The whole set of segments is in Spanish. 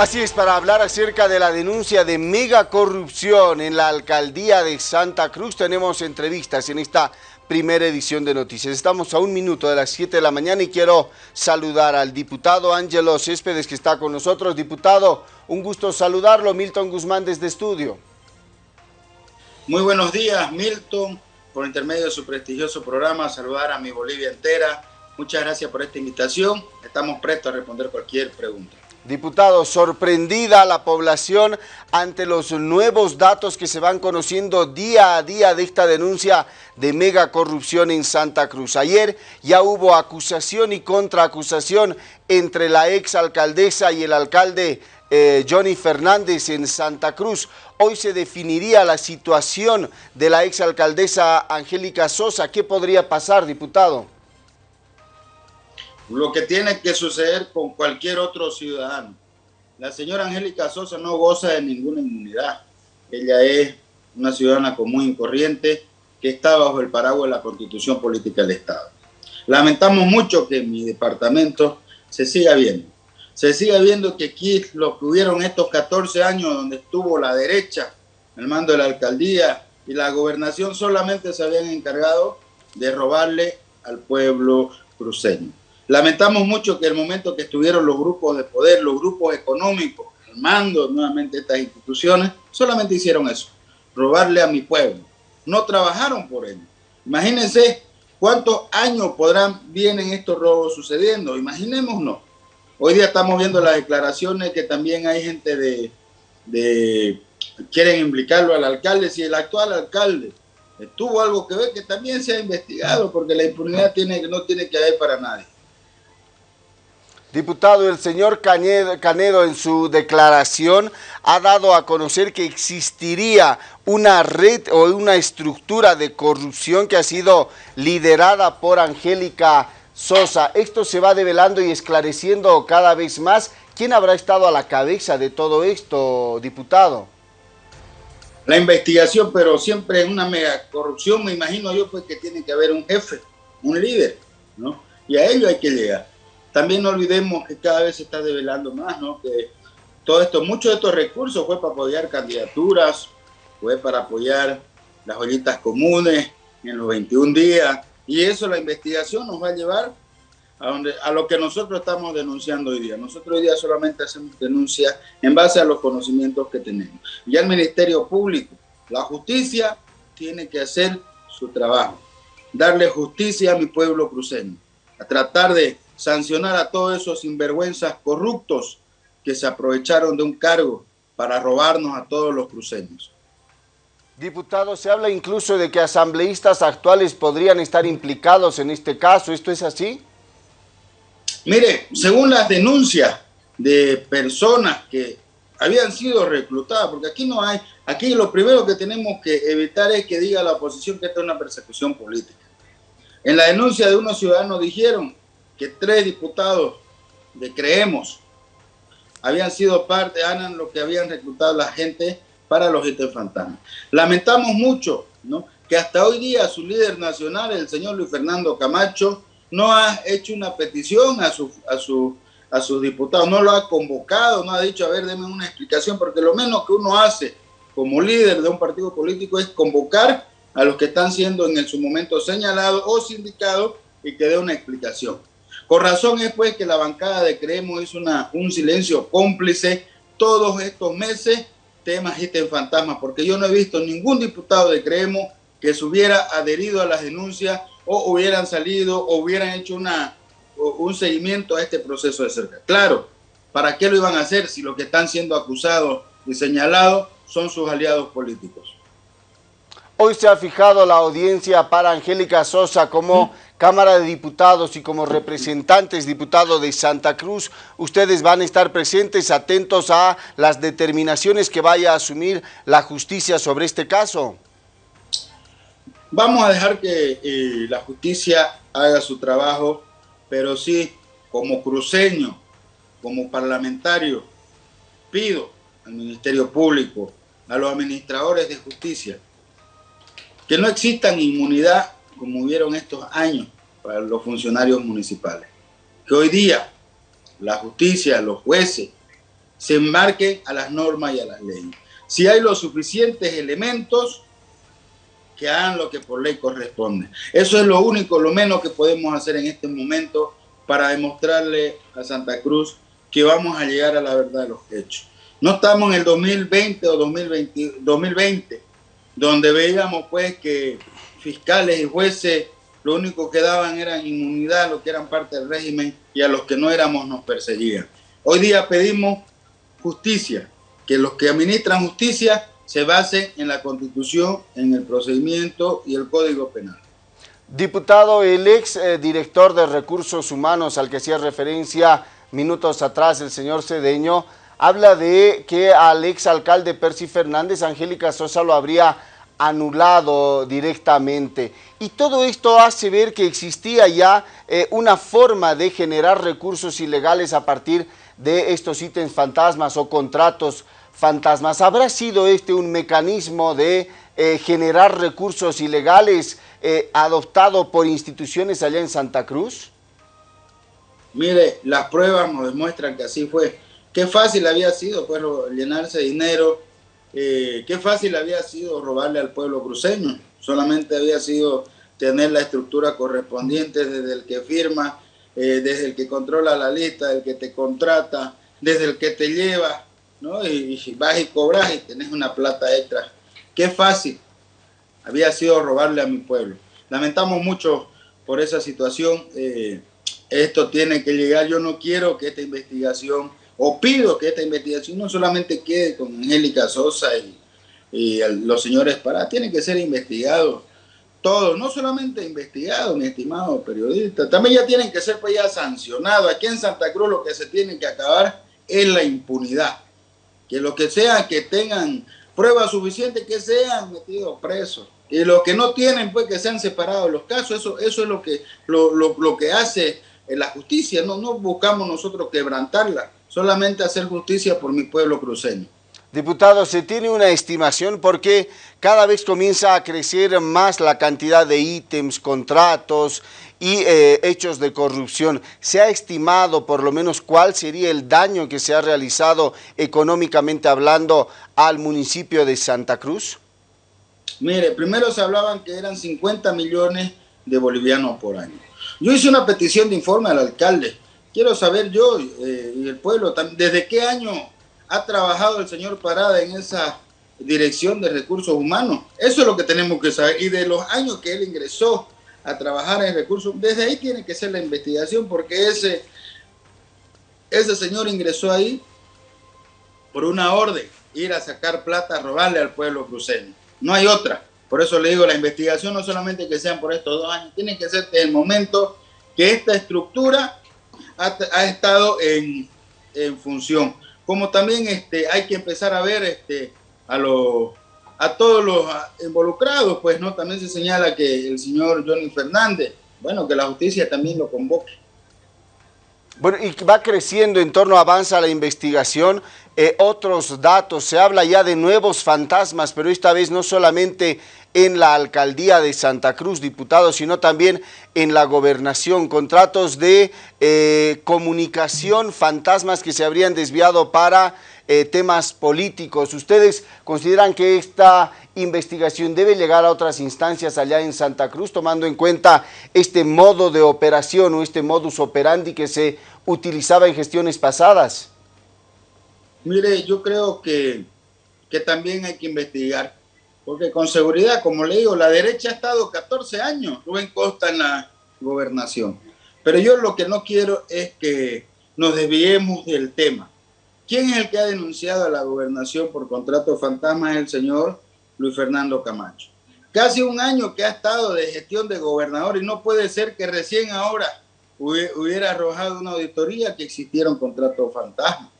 Así es, para hablar acerca de la denuncia de mega corrupción en la alcaldía de Santa Cruz, tenemos entrevistas en esta primera edición de Noticias. Estamos a un minuto de las 7 de la mañana y quiero saludar al diputado Ángelo Céspedes que está con nosotros. Diputado, un gusto saludarlo. Milton Guzmán desde estudio. Muy buenos días, Milton. Por intermedio de su prestigioso programa, saludar a mi Bolivia entera. Muchas gracias por esta invitación. Estamos prestos a responder cualquier pregunta. Diputado, sorprendida la población ante los nuevos datos que se van conociendo día a día de esta denuncia de mega corrupción en Santa Cruz. Ayer ya hubo acusación y contraacusación entre la ex alcaldesa y el alcalde eh, Johnny Fernández en Santa Cruz. Hoy se definiría la situación de la ex alcaldesa Angélica Sosa. ¿Qué podría pasar, diputado? Lo que tiene que suceder con cualquier otro ciudadano. La señora Angélica Sosa no goza de ninguna inmunidad. Ella es una ciudadana común y corriente que está bajo el paraguas de la constitución política del Estado. Lamentamos mucho que en mi departamento se siga viendo. Se siga viendo que aquí lo que hubieron estos 14 años donde estuvo la derecha, el mando de la alcaldía y la gobernación solamente se habían encargado de robarle al pueblo cruceño. Lamentamos mucho que el momento que estuvieron los grupos de poder, los grupos económicos, armando nuevamente estas instituciones, solamente hicieron eso, robarle a mi pueblo. No trabajaron por él. Imagínense cuántos años podrán, vienen estos robos sucediendo. Imaginémonos. Hoy día estamos viendo las declaraciones que también hay gente de, quieren implicarlo al alcalde. Si el actual alcalde tuvo algo que ver, que también se ha investigado, porque la impunidad tiene, no tiene que haber para nadie. Diputado, el señor Canedo en su declaración ha dado a conocer que existiría una red o una estructura de corrupción que ha sido liderada por Angélica Sosa. Esto se va develando y esclareciendo cada vez más. ¿Quién habrá estado a la cabeza de todo esto, diputado? La investigación, pero siempre en una mega corrupción, me imagino yo, pues que tiene que haber un jefe, un líder, ¿no? Y a ello hay que llegar. También no olvidemos que cada vez se está develando más, ¿no? Que todo esto, muchos de estos recursos fue para apoyar candidaturas, fue para apoyar las ollitas comunes en los 21 días, y eso la investigación nos va a llevar a, donde, a lo que nosotros estamos denunciando hoy día. Nosotros hoy día solamente hacemos denuncias en base a los conocimientos que tenemos. Ya el Ministerio Público, la justicia, tiene que hacer su trabajo, darle justicia a mi pueblo cruceño, a tratar de sancionar a todos esos sinvergüenzas corruptos que se aprovecharon de un cargo para robarnos a todos los cruceños. Diputado, se habla incluso de que asambleístas actuales podrían estar implicados en este caso. ¿Esto es así? Mire, según las denuncias de personas que habían sido reclutadas, porque aquí no hay, aquí lo primero que tenemos que evitar es que diga la oposición que esta es una persecución política. En la denuncia de unos ciudadanos dijeron que tres diputados de Creemos habían sido parte, eran lo que habían reclutado la gente para los ítems fantasmas. Lamentamos mucho ¿no? que hasta hoy día su líder nacional, el señor Luis Fernando Camacho, no ha hecho una petición a, su, a, su, a sus diputados, no lo ha convocado, no ha dicho, a ver, denme una explicación, porque lo menos que uno hace como líder de un partido político es convocar a los que están siendo en su momento señalados o sindicados y que dé una explicación. Con razón es pues que la bancada de Creemos hizo una, un silencio cómplice todos estos meses, temas en fantasmas, porque yo no he visto ningún diputado de Creemos que se hubiera adherido a las denuncias o hubieran salido o hubieran hecho una, un seguimiento a este proceso de cerca. Claro, ¿para qué lo iban a hacer si los que están siendo acusados y señalados son sus aliados políticos? Hoy se ha fijado la audiencia para Angélica Sosa como Cámara de Diputados y como representantes diputados de Santa Cruz. Ustedes van a estar presentes, atentos a las determinaciones que vaya a asumir la justicia sobre este caso. Vamos a dejar que eh, la justicia haga su trabajo, pero sí, como cruceño, como parlamentario, pido al Ministerio Público, a los administradores de justicia, que no existan inmunidad como hubieron estos años para los funcionarios municipales. Que hoy día la justicia, los jueces, se enmarquen a las normas y a las leyes. Si hay los suficientes elementos, que hagan lo que por ley corresponde. Eso es lo único, lo menos que podemos hacer en este momento para demostrarle a Santa Cruz que vamos a llegar a la verdad de los hechos. No estamos en el 2020 o 2020, 2020 donde veíamos pues que fiscales y jueces lo único que daban era inmunidad a los que eran parte del régimen y a los que no éramos nos perseguían. Hoy día pedimos justicia, que los que administran justicia se basen en la Constitución, en el procedimiento y el Código Penal. Diputado, el ex eh, director de Recursos Humanos al que hacía referencia minutos atrás el señor Cedeño, habla de que al ex alcalde Percy Fernández, Angélica Sosa lo habría anulado directamente. Y todo esto hace ver que existía ya eh, una forma de generar recursos ilegales a partir de estos ítems fantasmas o contratos fantasmas. ¿Habrá sido este un mecanismo de eh, generar recursos ilegales eh, adoptado por instituciones allá en Santa Cruz? Mire, las pruebas nos demuestran que así fue. Qué fácil había sido pues, llenarse dinero eh, qué fácil había sido robarle al pueblo cruceño. Solamente había sido tener la estructura correspondiente desde el que firma, eh, desde el que controla la lista, el que te contrata, desde el que te lleva, ¿no? Y, vas y cobras y tenés una plata extra. Qué fácil había sido robarle a mi pueblo. Lamentamos mucho por esa situación. Eh, esto tiene que llegar. Yo no quiero que esta investigación o pido que esta investigación no solamente quede con Angélica Sosa y, los señores Pará, tiene que ser investigado todo, no solamente investigado, mi estimado periodista, también ya tienen que ser pues ya sancionados. Aquí en Santa Cruz lo que se tiene que acabar es la impunidad. Que lo que sea, que tengan pruebas suficientes, que sean metidos presos. Y los que no tienen, pues que sean separados los casos. Eso, eso es lo que, lo, lo que hace la justicia. No, no buscamos nosotros quebrantarla solamente hacer justicia por mi pueblo cruceño. Diputado, ¿se tiene una estimación porque cada vez comienza a crecer más la cantidad de ítems, contratos y eh, hechos de corrupción? ¿Se ha estimado por lo menos cuál sería el daño que se ha realizado económicamente hablando al municipio de Santa Cruz? Mire, primero se hablaban que eran 50 millones de bolivianos por año. Yo hice una petición de informe al alcalde quiero saber yo eh, y el pueblo, ¿desde qué año ha trabajado el señor Parada en esa dirección de recursos humanos? Eso es lo que tenemos que saber. Y de los años que él ingresó a trabajar en recursos, desde ahí tiene que ser la investigación, porque ese, ese señor ingresó ahí por una orden, ir a sacar plata, robarle al pueblo cruceño. No hay otra. Por eso le digo, la investigación no solamente que sean por estos dos años, tiene que ser desde el momento que esta estructura ha, estado en, función. Como también este, hay que empezar a ver este, a, los, a todos los involucrados, pues no también se señala que el señor Johnny Fernández, bueno, que la justicia también lo convoque. Bueno, y va creciendo en torno, avanza la investigación, eh, otros datos, se habla ya de nuevos fantasmas, pero esta vez no solamente en la alcaldía de Santa Cruz, diputados, sino también en la gobernación, contratos de eh, comunicación, fantasmas que se habrían desviado para eh, temas políticos. ¿Ustedes consideran que esta investigación debe llegar a otras instancias allá en Santa Cruz, tomando en cuenta este modo de operación o este modus operandi que se utilizaba en gestiones pasadas? Mire, yo creo que, que también hay que investigar porque con seguridad, como le digo, la derecha ha estado 14 años, Rubén Costa en la gobernación. Pero yo lo que no quiero es que nos desviemos del tema. ¿Quién es el que ha denunciado a la gobernación por contrato fantasma? Es el señor Luis Fernando Camacho. Casi un año que ha estado de gestión de gobernador y no puede ser que recién ahora hubiera arrojado una auditoría que existiera un contrato fantasma.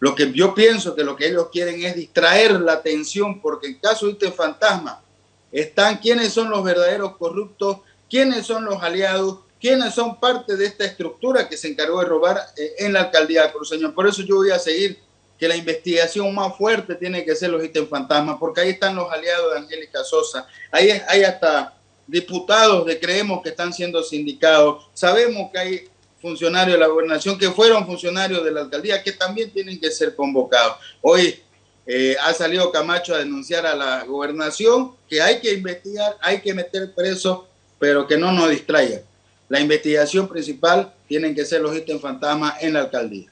Lo que yo pienso que lo que ellos quieren es distraer la atención, porque en caso de este fantasma están quiénes son los verdaderos corruptos, quiénes son los aliados, quiénes son parte de esta estructura que se encargó de robar eh, en la alcaldía de Cruceño. Por eso yo voy a seguir que la investigación más fuerte tiene que ser los ítems fantasmas, porque ahí están los aliados de Angélica Sosa, ahí hay hasta diputados de creemos que están siendo sindicados, sabemos que hay funcionarios de la gobernación que fueron funcionarios de la alcaldía que también tienen que ser convocados. Hoy eh, ha salido Camacho a denunciar a la gobernación que hay que investigar, hay que meter preso, pero que no nos distraigan. La investigación principal tienen que ser los ítems fantasmas en la alcaldía.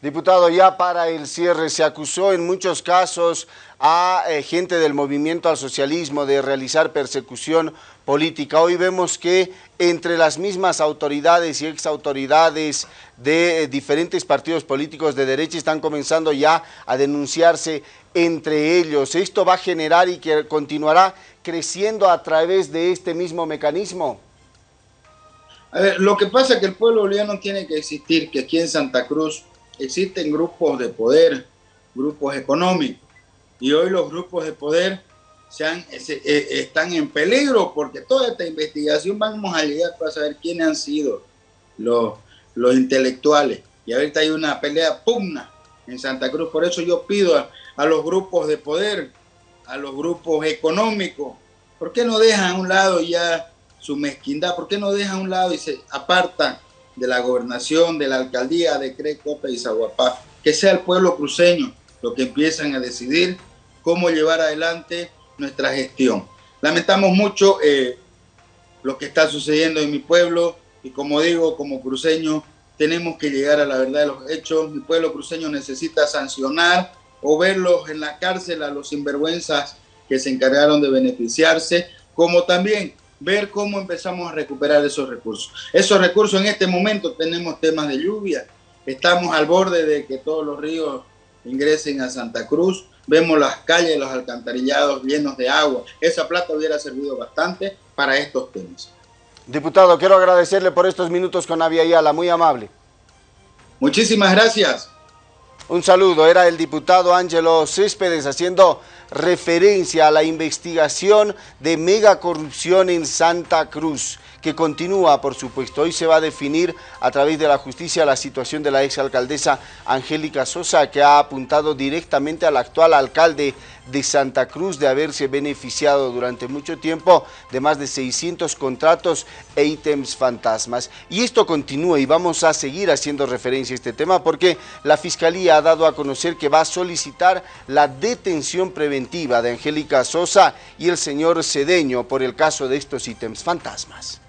Diputado, ya para el cierre se acusó en muchos casos a eh, gente del movimiento al socialismo de realizar persecución política. Hoy vemos que entre las mismas autoridades y exautoridades de eh, diferentes partidos políticos de derecha están comenzando ya a denunciarse entre ellos. ¿Esto va a generar y que continuará creciendo a través de este mismo mecanismo? A ver, lo que pasa es que el pueblo boliviano tiene que existir, que aquí en Santa Cruz existen grupos de poder, grupos económicos, y hoy los grupos de poder se eh, están en peligro porque toda esta investigación vamos a llegar para saber quiénes han sido los, los intelectuales. Y ahorita hay una pelea pugna en Santa Cruz, por eso yo pido a, a los grupos de poder, a los grupos económicos, ¿por qué no dejan a un lado ya su mezquindad? ¿Por qué no dejan a un lado y se apartan de la gobernación, de la alcaldía de Crecopa y Zaguapá, que sea el pueblo cruceño lo que empiezan a decidir cómo llevar adelante nuestra gestión. Lamentamos mucho eh, lo que está sucediendo en mi pueblo y como digo, como cruceño, tenemos que llegar a la verdad de los hechos. Mi pueblo cruceño necesita sancionar o verlos en la cárcel a los sinvergüenzas que se encargaron de beneficiarse, como también ver cómo empezamos a recuperar esos recursos. Esos recursos en este momento tenemos temas de lluvia, estamos al borde de que todos los ríos ingresen a Santa Cruz, vemos las calles, los alcantarillados llenos de agua. Esa plata hubiera servido bastante para estos temas. Diputado, quiero agradecerle por estos minutos con Avia Ayala, muy amable. Muchísimas gracias. Un saludo, era el diputado Ángelo Céspedes haciendo referencia a la investigación de mega corrupción en Santa Cruz, que continúa, por supuesto. Hoy se va a definir a través de la justicia la situación de la exalcaldesa Angélica Sosa, que ha apuntado directamente al actual alcalde de Santa Cruz de haberse beneficiado durante mucho tiempo de más de 600 contratos e ítems fantasmas. Y esto continúa y vamos a seguir haciendo referencia a este tema porque la Fiscalía ha dado a conocer que va a solicitar la detención preventiva de Angélica Sosa y el señor Cedeño por el caso de estos ítems fantasmas.